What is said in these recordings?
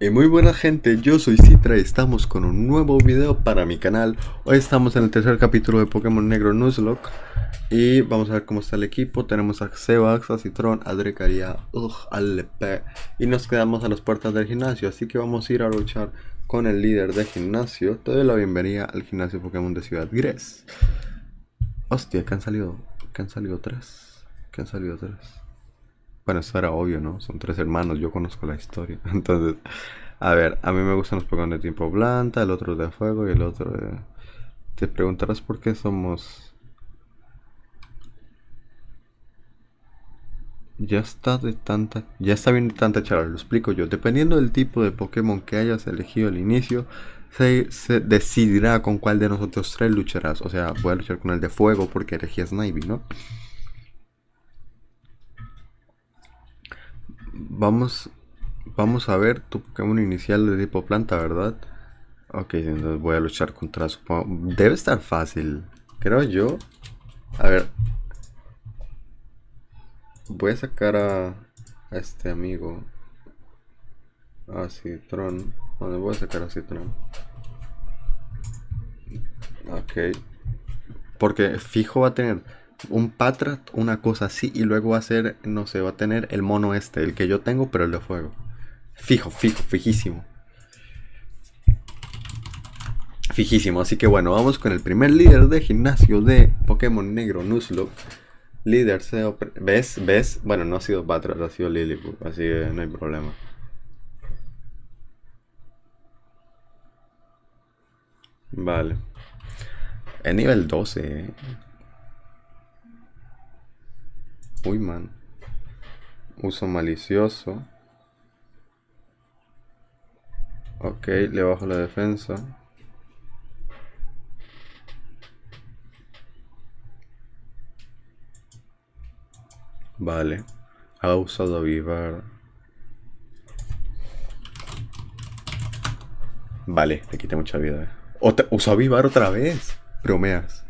Y muy buena gente, yo soy Citra y estamos con un nuevo video para mi canal. Hoy estamos en el tercer capítulo de Pokémon Negro Nuzlocke. Y vamos a ver cómo está el equipo. Tenemos a Sebax, a Citron, a Drecaria, a Lepe Y nos quedamos a las puertas del gimnasio. Así que vamos a ir a luchar con el líder de gimnasio. Te doy la bienvenida al gimnasio Pokémon de Ciudad Gres. Hostia, que han salido, que han salido tres Que han salido tres bueno, eso era obvio, ¿no? Son tres hermanos, yo conozco la historia. Entonces, a ver, a mí me gustan los Pokémon de tipo planta, el otro de fuego y el otro de... Te preguntarás por qué somos... Ya está de tanta... Ya está bien de tanta charla, lo explico yo. Dependiendo del tipo de Pokémon que hayas elegido al inicio, se, se, decidirá con cuál de nosotros tres lucharás. O sea, voy a luchar con el de fuego porque elegí a Snivy, ¿no? Vamos, vamos a ver tu Pokémon inicial de tipo planta, ¿verdad? Ok, entonces voy a luchar contra su... Debe estar fácil, creo yo. A ver. Voy a sacar a, este amigo. A Citron. ¿Dónde voy a sacar a Citron? Ok. Porque fijo va a tener un Patrat, una cosa así, y luego va a ser, no sé, va a tener el mono este, el que yo tengo, pero el de fuego. Fijo, fijo, fijísimo. Fijísimo, así que bueno, vamos con el primer líder de gimnasio de Pokémon Negro Nuzlocke. Líder ¿ves? ¿Ves? Bueno, no ha sido Patrat, ha sido Lilliput, así que no hay problema. Vale. Es nivel 12, eh. Uy, man. Uso malicioso. Ok, le bajo la defensa. Vale. Ha usado avivar. Vale, le quité mucha vida. ¿Usó avivar otra vez? Bromeas.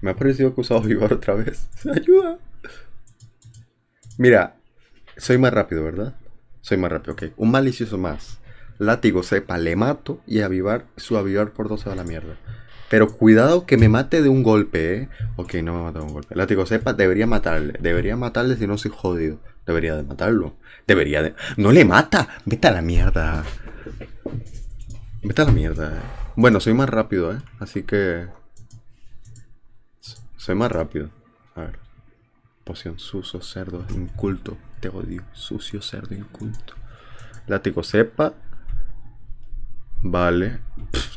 Me ha parecido que he usado Vivar otra vez. ¡Ayuda! Mira, soy más rápido, ¿verdad? Soy más rápido, ok. Un malicioso más. Látigo sepa, le mato y avivar, su avivar por dos a la mierda. Pero cuidado que me mate de un golpe, ¿eh? Ok, no me mata de un golpe. Látigo sepa, debería matarle. Debería matarle si no soy jodido. Debería de matarlo. Debería de... ¡No le mata! Vete a la mierda. Vete a la mierda. Eh. Bueno, soy más rápido, ¿eh? Así que... Soy más rápido. A ver. Poción sucio, cerdo, inculto. Te odio. Sucio, cerdo, inculto. Látigo sepa. Vale.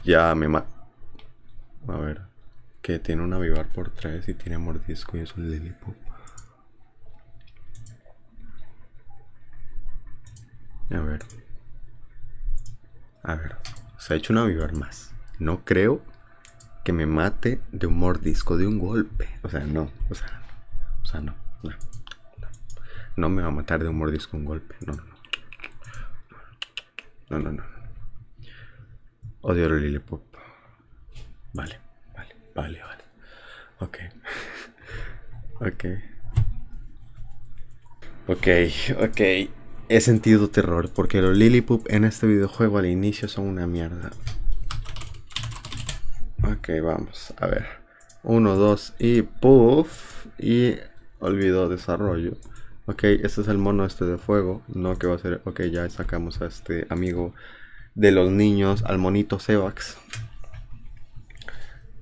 ya me ma... A ver. Que tiene un avivar por tres y tiene mordisco y es un Lilliput. A ver. A ver. Se ha hecho un avivar más. No creo que me mate de un mordisco, de un golpe. O sea, no, o sea, o sea, no, no, no. me va a matar de un mordisco, un golpe. No, no, no. No, no, no. Odio el Lillipop. Vale, vale, vale, vale. Ok. ok. Ok, ok. He sentido terror porque los Lillipop en este videojuego al inicio son una mierda. Ok, vamos, a ver. Uno, dos y puff. Y olvidó desarrollo. Ok, este es el mono este de fuego. No, que va a ser... Ok, ya sacamos a este amigo de los niños, al monito Sebax.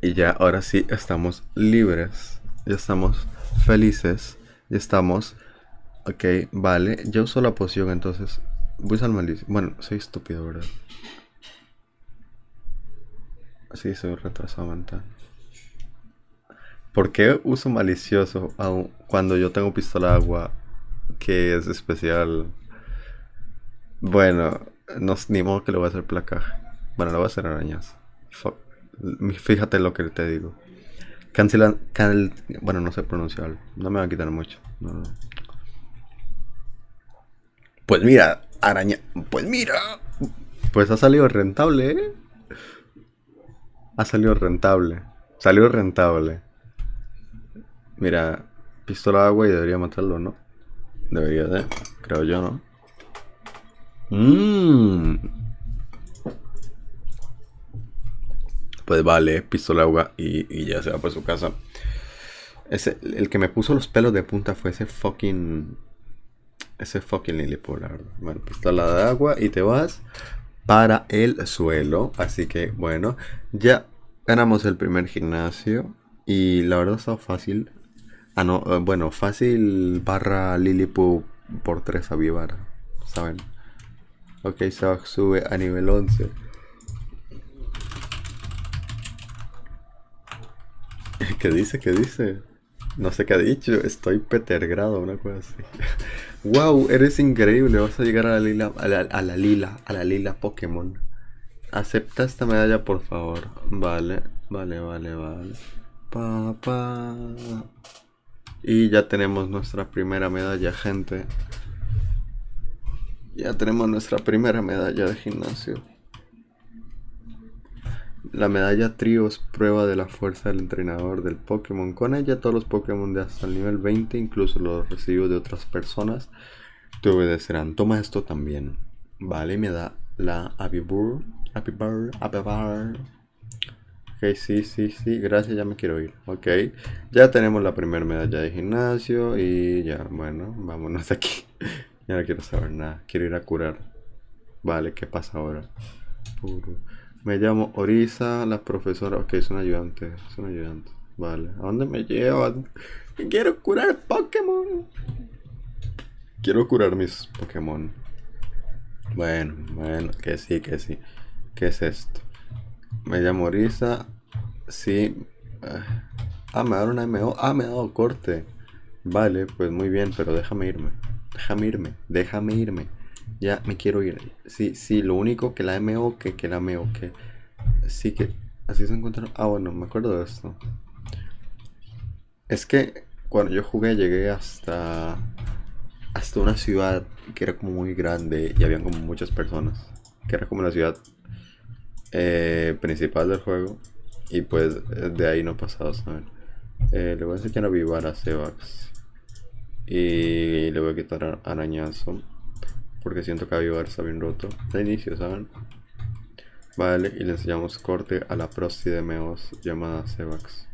Y ya, ahora sí, estamos libres. Ya estamos felices. Ya estamos... Ok, vale. Yo uso la poción, entonces... Voy a usar malicia. Bueno, soy estúpido, ¿verdad? Sí, soy retrasado mental. ¿Por qué uso malicioso cuando yo tengo pistola agua que es especial? Bueno, no, ni modo que le voy a hacer placaje. Bueno, le voy a hacer arañas. Fíjate lo que te digo. Cancelan. bueno, no sé pronunciarlo. No me va a quitar mucho. Pues mira, araña. Pues mira. Pues ha salido rentable, ¿eh? Ha salido rentable. Salió rentable. Mira, pistola de agua y debería matarlo, ¿no? Debería de, creo yo, ¿no? Mmm. Pues vale, pistola agua y, ya se va por su casa. Ese, el que me puso los pelos de punta fue ese fucking. Ese fucking Lilipolar. Bueno, pistola de agua y te vas para el suelo. Así que bueno, ya ganamos el primer gimnasio. Y la verdad está fácil. Ah, no, eh, bueno, fácil barra Lilipu por 3 a Vivar. ¿Saben? Ok, se sube a nivel 11. ¿Qué dice? ¿Qué dice? No sé qué ha dicho. Estoy petergrado, una cosa así. wow, eres increíble. Vas a llegar a la lila, a la, a la lila, a la lila Pokémon. Acepta esta medalla, por favor. Vale, vale, vale, vale. Pa, Y ya tenemos nuestra primera medalla, gente. Ya tenemos nuestra primera medalla de gimnasio. La medalla trío es prueba de la fuerza del entrenador del Pokémon. Con ella todos los Pokémon de hasta el nivel 20, incluso los recibidos de otras personas, te obedecerán. Toma esto también. Vale, me da la Abibur. Abibur, Abibur. Ok, sí, sí, sí, gracias, ya me quiero ir. Ok, ya tenemos la primera medalla de gimnasio y ya, bueno, vámonos de aquí. ya no quiero saber nada, quiero ir a curar. Vale, ¿qué pasa ahora? Me llamo Orisa, la profesora. Ok, es un ayudante. Es un ayudante. Vale. ¿A dónde me llevan? Quiero curar Pokémon. Quiero curar mis Pokémon. Bueno, bueno, que sí, que sí. ¿Qué es esto? Me llamo Orisa. Sí. Ah, me da una MO. Ah, me ha dado corte. Vale, pues muy bien, pero déjame irme. Déjame irme. Déjame irme. Ya me quiero ir. Sí, sí, lo único que la MO que, que la MO que. Sí que. Así se encontraron. Ah, bueno, me acuerdo de esto. Es que cuando yo jugué llegué hasta. Hasta una ciudad que era como muy grande y habían como muchas personas. Que era como la ciudad eh, principal del juego. Y pues de ahí no pasaba, ¿saben? Eh, le voy a enseñar a Vivar a Sevax. Y le voy a quitar arañazo. Porque siento que Avivar está bien roto. De inicio, ¿saben? Vale, y le enseñamos corte a la prosti de Meos llamada Sevax.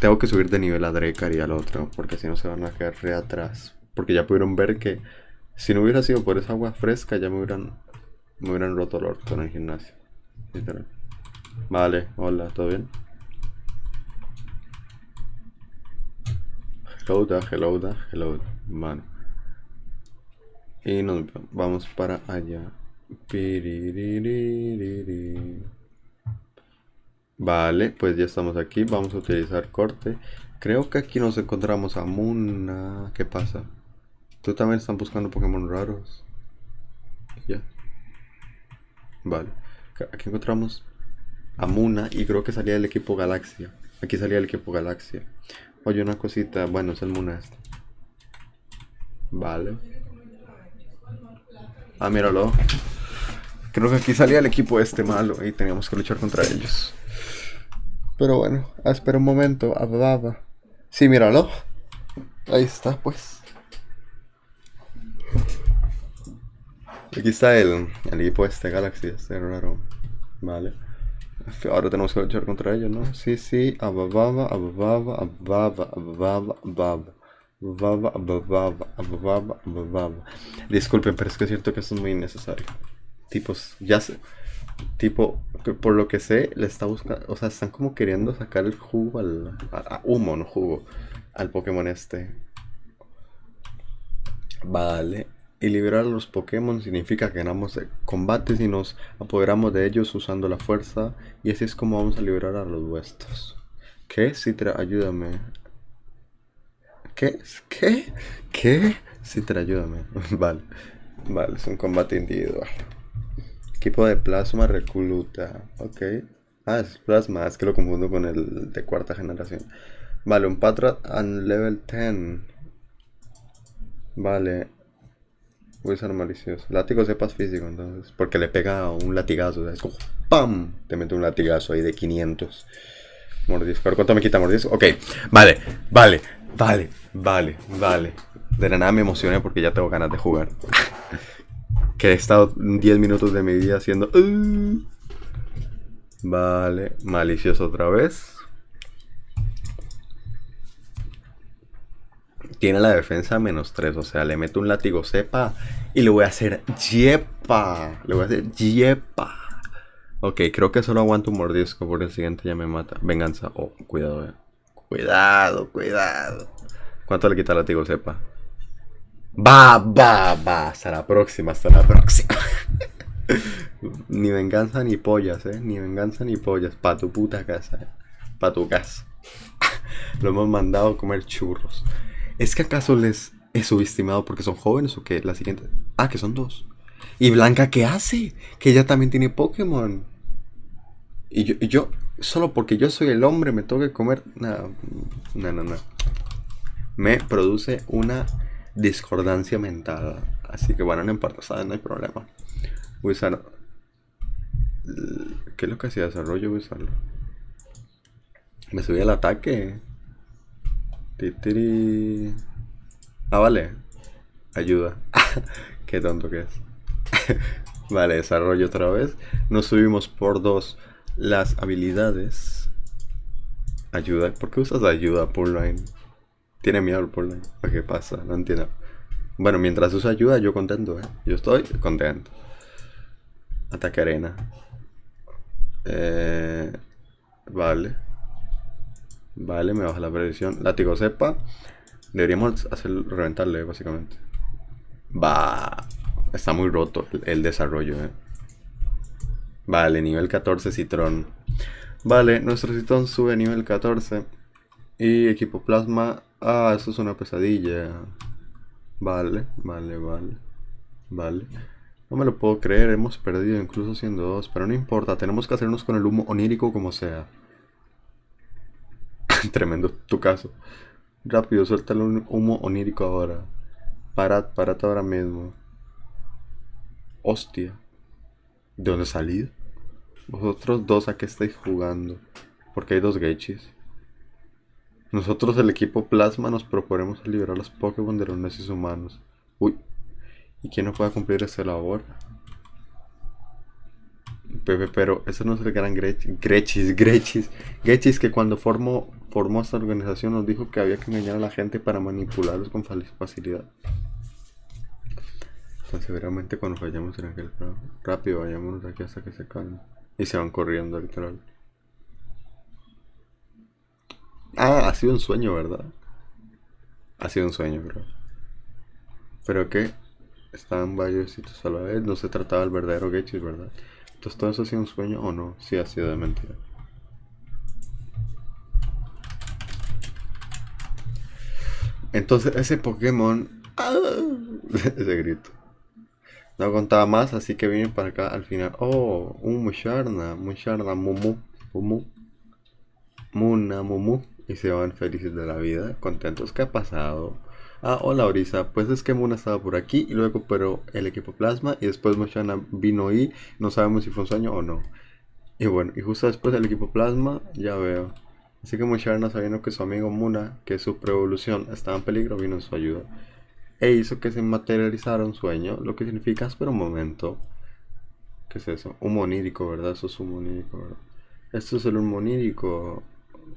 Tengo que subir de nivel a Drekar y al otro, porque si no se van a quedar re atrás. Porque ya pudieron ver que si no hubiera sido por esa agua fresca, ya me hubieran, me hubieran roto el orto en el gimnasio. Literal. Vale, hola, ¿todo bien? Hello da, hello da, hello Mano. Y nos vamos para allá. Vale, pues ya estamos aquí. Vamos a utilizar corte. Creo que aquí nos encontramos a Muna. ¿Qué pasa? ¿Tú también están buscando Pokémon raros? Ya. Vale. Aquí encontramos a Muna y creo que salía el equipo Galaxia. Aquí salía el equipo Galaxia. Oye, una cosita. Bueno, es el Muna este. Vale. Ah, míralo. Creo que aquí salía el equipo este malo y teníamos que luchar contra ellos. Pero bueno, ah, espera un momento. Ah, sí, míralo. Ahí está, pues. Aquí está el, el equipo este Galaxy, este raro. Vale. Ahora tenemos que luchar contra ellos, ¿no? Sí, sí. Abababa, abababa, abababa, abababa, abababa. Disculpen, pero es que siento que eso es muy innecesario. Tipos, ya sé. Tipo, por lo que sé, le está buscando. O sea, están como queriendo sacar el jugo al. humo, no jugo. Al Pokémon este. Vale. Y liberar a los Pokémon significa que ganamos combates y nos apoderamos de ellos usando la fuerza. Y así es como vamos a liberar a los vuestros. ¿Qué? Citra, ayúdame. ¿Qué? ¿Qué? ¿Qué? Citra, ayúdame. vale. Vale, es un combate individual. Equipo de plasma recluta. Ok. Ah, es plasma. Es que lo confundo con el de cuarta generación. Vale, un Patrat and level 10. Vale. Voy a usar malicioso. Látigo sepas físico, entonces. Porque le pega un latigazo. Es como ¡Pam! Te mete un latigazo ahí de 500. Mordisco. ¿Cuánto me quita mordisco? Ok. Vale, vale. Vale, vale, vale. De la nada me emocioné porque ya tengo ganas de jugar. Que he estado 10 minutos de mi vida haciendo... "Uh". Vale, malicioso otra vez. Tiene la defensa menos 3, o sea, le meto un látigo cepa y le voy a hacer yepa. Le voy a hacer yepa. Ok, creo que solo aguanto un mordisco porque el siguiente ya me mata. Venganza. Oh, cuidado, eh. Cuidado, cuidado. ¿Cuánto le quita el látigo cepa? Va, va, va. Hasta la próxima, hasta la próxima. ni venganza ni pollas, eh. Ni venganza ni pollas. Pa' tu puta casa, eh. Pa' tu casa. Lo hemos mandado a comer churros. ¿Es que acaso les he subestimado porque son jóvenes o qué? La siguiente. Ah, que son dos. ¿Y Blanca qué hace? Que ella también tiene Pokémon. Y yo, y yo solo porque yo soy el hombre, me tengo que comer. No, no, no, no. Me produce una discordancia mental. Así que bueno, no importa. No hay problema. Voy. ¿Qué es lo que hacía desarrollo? Me subí al ataque. Titiri. Ah, vale. Ayuda. Qué tonto que es. vale, desarrollo otra vez. Nos subimos por dos las habilidades. Ayuda. ¿Por qué usas ayuda, Purline? Tiene miedo el Purline. ¿Qué pasa? No entiendo. Bueno, mientras usa ayuda, yo contento, ¿eh? Yo estoy contento. Ataque arena. Eh, vale. Vale, me baja la predicción. Látigo cepa. Deberíamos hacer reventarle, básicamente. Va. Está muy roto el, el desarrollo, eh. Vale, nivel 14 Citrón. Vale, nuestro Citrón sube a nivel 14. Y equipo plasma. Ah, eso es una pesadilla. Vale, vale, vale. Vale. No me lo puedo creer, hemos perdido incluso siendo dos. Pero no importa, tenemos que hacernos con el humo onírico como sea. Tremendo tu caso. Rápido, suelta el humo onírico ahora. Parad, parad ahora mismo. Hostia. ¿De dónde salido? Vosotros dos a qué estáis jugando. Porque hay dos Gechis. Nosotros, el equipo Plasma, nos proponemos liberar los Pokémon de los necios humanos. Uy. ¿Y quién no puede cumplir esa labor? Pepe, pero ese no es el gran Grechis. Grechis, Grechis. Grechis que cuando formó, formó esta organización nos dijo que había que engañar a la gente para manipularlos con facilidad. Entonces, seguramente cuando fallamos en aquel plan, rápido vayámonos de aquí hasta que se calme. Y se van corriendo, literal. Ah, ha sido un sueño, ¿verdad? Ha sido un sueño, bro. Pero que estaban varios sitios a la vez. No se trataba del verdadero Gechis, ¿verdad? Entonces, ¿todo eso ha sido un sueño o no? Sí, ha sido de mentira. Entonces, ese Pokémon. ¡Ah! ese grito. No contaba más, así que vine para acá al final. Oh, un Musharna, Musharna, Mumu, Mumu, Muna, Mumu. Y se van felices de la vida, contentos. ¿Qué ha pasado? Ah, hola Orisa, pues es que Muna estaba por aquí y luego pero el equipo Plasma y después Musharna vino y no sabemos si fue un sueño o no. Y bueno, y justo después del equipo Plasma, ya veo. Así que Musharna sabiendo que su amigo Muna, que su pre-evolución estaba en peligro, vino en su ayuda e hizo que se materializara un sueño, lo que significa, espera un momento, ¿qué es eso? Un monírico, ¿verdad? Eso es un monírico, ¿verdad? Esto es el humo onírico.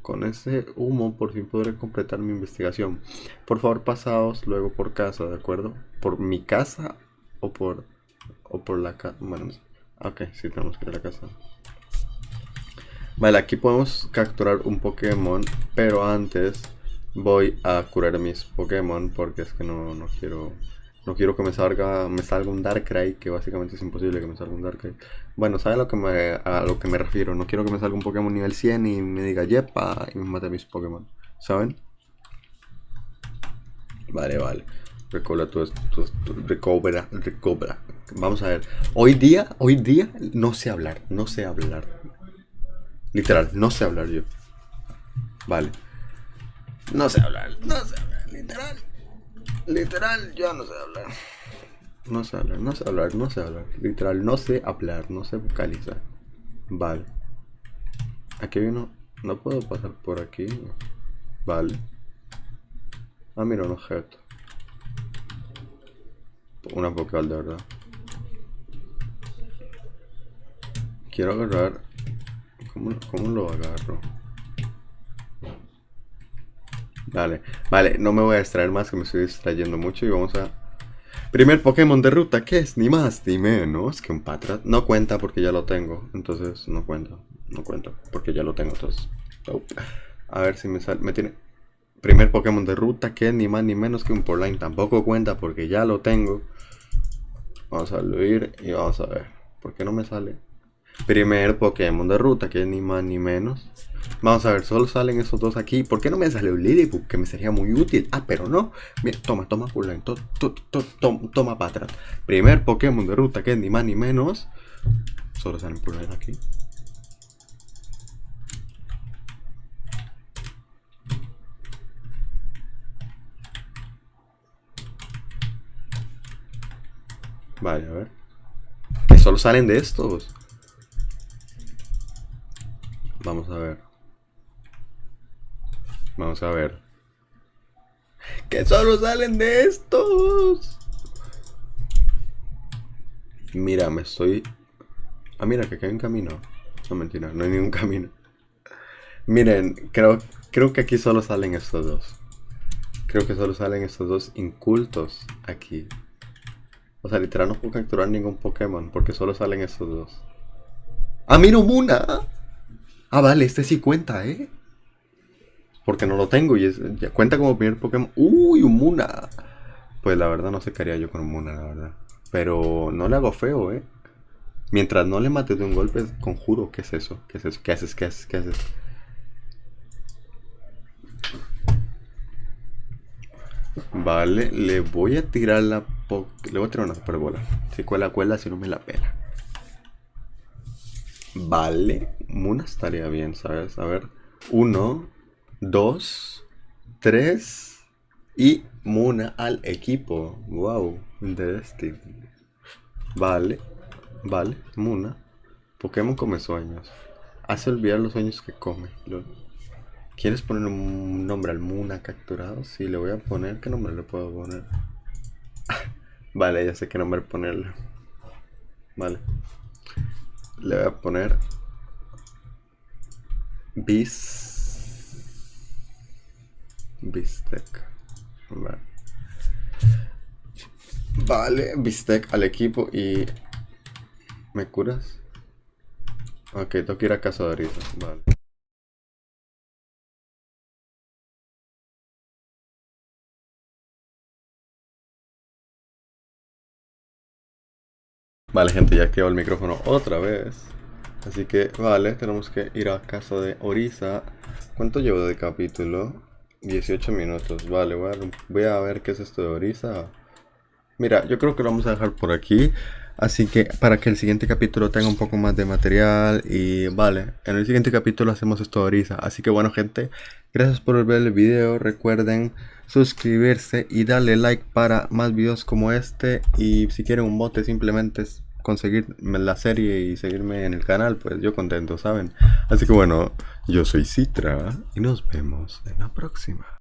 Con ese humo por fin podré completar mi investigación. Por favor, pasaos luego por casa, ¿de acuerdo? ¿Por mi casa o por, o por la casa? Bueno, ok, sí tenemos que ir a la casa. Vale, aquí podemos capturar un Pokémon, pero antes voy a curar mis Pokémon porque es que no, no quiero no quiero que me salga me salga un Darkrai que básicamente es imposible que me salga un Darkrai. Bueno sabe lo que me, a lo que me refiero. No quiero que me salga un Pokémon nivel 100 y me diga yepa y me mate mis Pokémon saben vale vale. Recobra recobra recobra. Vamos a ver. Hoy día hoy día no sé hablar no sé hablar. Literal no sé hablar yo. Vale no sé hablar, no sé hablar, literal. Literal, yo no sé hablar. No sé hablar, no sé hablar, no sé hablar. Literal, no sé hablar, no sé vocalizar. Vale. Aquí vino. No puedo pasar por aquí. Vale. Ah, mira, un objeto. Una vocal de verdad. Quiero agarrar. Cómo lo agarro? Vale, vale, no me voy a distraer más que me estoy distrayendo mucho y vamos a... Primer Pokémon de ruta, ¿qué es? Ni más ni menos que un Patrat. No cuenta porque ya lo tengo, entonces no cuenta, no cuenta porque ya lo tengo, entonces... A ver si me sale, me tiene... Primer Pokémon de ruta, que es ni más ni menos que un Porline. Tampoco cuenta porque ya lo tengo. Vamos a ir y vamos a ver. ¿Por qué no me sale? Primer Pokémon de ruta, que es ni más ni menos. Vamos a ver, solo salen esos dos aquí. ¿Por qué no me sale un Liliput? Que me sería muy útil. Ah, pero no. Mira, toma, toma Porline. To, toma para atrás. Primer Pokémon de ruta, que es ni más ni menos. Solo salen Porline aquí. Vale, a ver. Que solo salen de estos. Vamos a ver. Vamos a ver. Que solo salen de estos. Mira, me estoy... Ah, mira, que aquí hay un camino. No, mentira, no hay ningún camino. Miren, creo, creo que aquí solo salen estos dos. Creo que solo salen estos dos incultos aquí. O sea, literal no puedo capturar ningún Pokémon porque solo salen estos dos. ¡Ah, mira, Muna! Ah, vale, este sí cuenta, ¿eh? Porque no lo tengo y es, ya cuenta como primer Pokémon. ¡Uy, un Muna! Pues la verdad no sé qué yo con un Muna, la verdad. Pero no le hago feo, ¿eh? Mientras no le mates de un golpe, conjuro, ¿qué es eso? ¿Qué es eso? ¿Qué haces? ¿Qué haces? ¿Qué haces? Vale, le voy a tirar la le voy a tirar una superbola. Si cuela, cuela, si no me la pela. Vale, Muna estaría bien, ¿sabes? A ver, uno, dos, tres y Muna al equipo. Wow, este. Vale, vale, Muna. Pokémon come sueños. Hace olvidar los sueños que come. ¿Quieres poner un nombre al Muna capturado? Sí, le voy a poner. ¿Qué nombre le puedo poner? vale, ya sé qué nombre ponerle. Vale. Le voy a poner. Bis. Bistec. Vale. Vale, bistec al equipo y. ¿Me curas? Ok, tengo que ir a casa de ahorita. Vale. Vale, gente, ya activo el micrófono otra vez. Así que, vale, tenemos que ir a casa de Orisa. ¿Cuánto llevo de capítulo? 18 minutos. Vale, voy a, ver qué es esto de Orisa. Mira, yo creo que lo vamos a dejar por aquí. Así que para que el siguiente capítulo tenga un poco más de material. Y vale, en el siguiente capítulo hacemos esto de Orisa. Así que bueno, gente, gracias por ver el video. Recuerden suscribirse y darle like para más videos como este. Y si quieren un bote, simplemente conseguir la serie y seguirme en el canal, pues yo contento, ¿saben? Así que bueno, yo soy Citra y nos vemos en la próxima.